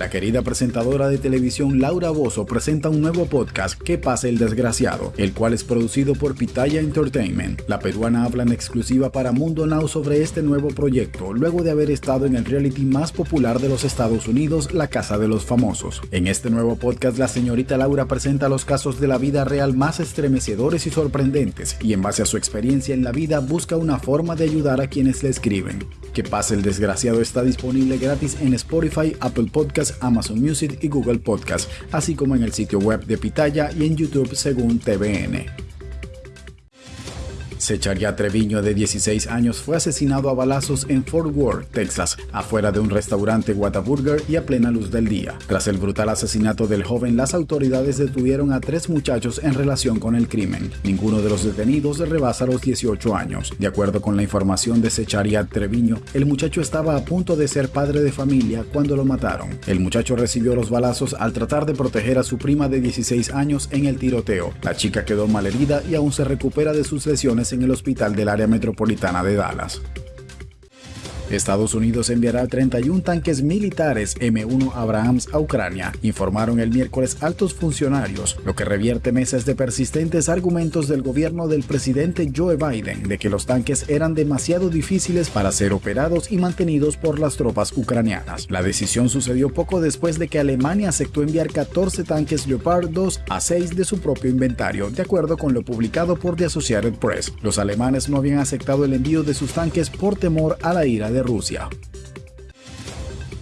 La querida presentadora de televisión Laura Bozo presenta un nuevo podcast, ¿Qué pasa el desgraciado?, el cual es producido por Pitaya Entertainment. La peruana habla en exclusiva para Mundo Now sobre este nuevo proyecto, luego de haber estado en el reality más popular de los Estados Unidos, La Casa de los Famosos. En este nuevo podcast, la señorita Laura presenta los casos de la vida real más estremecedores y sorprendentes, y en base a su experiencia en la vida busca una forma de ayudar a quienes le escriben. Que pase el desgraciado está disponible gratis en Spotify, Apple Podcasts, Amazon Music y Google Podcasts, así como en el sitio web de Pitaya y en YouTube según TVN. Secharia Treviño, de 16 años, fue asesinado a balazos en Fort Worth, Texas, afuera de un restaurante Whataburger y a plena luz del día. Tras el brutal asesinato del joven, las autoridades detuvieron a tres muchachos en relación con el crimen. Ninguno de los detenidos rebasa los 18 años. De acuerdo con la información de Secharia Treviño, el muchacho estaba a punto de ser padre de familia cuando lo mataron. El muchacho recibió los balazos al tratar de proteger a su prima de 16 años en el tiroteo. La chica quedó malherida y aún se recupera de sus lesiones en el hospital del área metropolitana de Dallas. Estados Unidos enviará 31 tanques militares M1 Abrahams a Ucrania, informaron el miércoles altos funcionarios, lo que revierte meses de persistentes argumentos del gobierno del presidente Joe Biden de que los tanques eran demasiado difíciles para ser operados y mantenidos por las tropas ucranianas. La decisión sucedió poco después de que Alemania aceptó enviar 14 tanques Leopard 2 a 6 de su propio inventario, de acuerdo con lo publicado por The Associated Press. Los alemanes no habían aceptado el envío de sus tanques por temor a la ira de Rusia.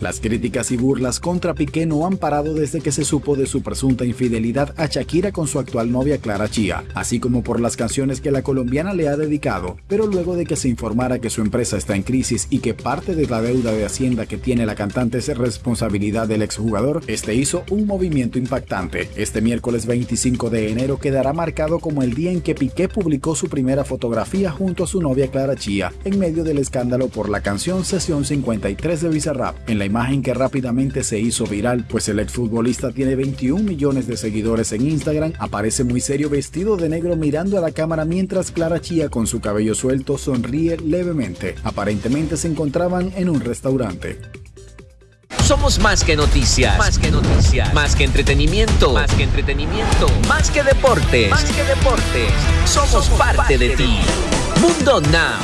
Las críticas y burlas contra Piqué no han parado desde que se supo de su presunta infidelidad a Shakira con su actual novia Clara Chía, así como por las canciones que la colombiana le ha dedicado, pero luego de que se informara que su empresa está en crisis y que parte de la deuda de Hacienda que tiene la cantante es responsabilidad del exjugador, este hizo un movimiento impactante. Este miércoles 25 de enero quedará marcado como el día en que Piqué publicó su primera fotografía junto a su novia Clara Chía, en medio del escándalo por la canción Sesión 53 de Bizarrap, en la imagen que rápidamente se hizo viral, pues el exfutbolista tiene 21 millones de seguidores en Instagram, aparece muy serio vestido de negro mirando a la cámara mientras Clara Chía con su cabello suelto sonríe levemente. Aparentemente se encontraban en un restaurante. Somos más que noticias. Más que noticias. Más que entretenimiento. Más que entretenimiento. Más que deportes. Más que deportes. Somos, parte, de, ti. Mundo Now.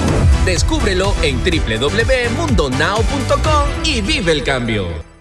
Descúbrelo en www.mundonow.com y vive el cambio.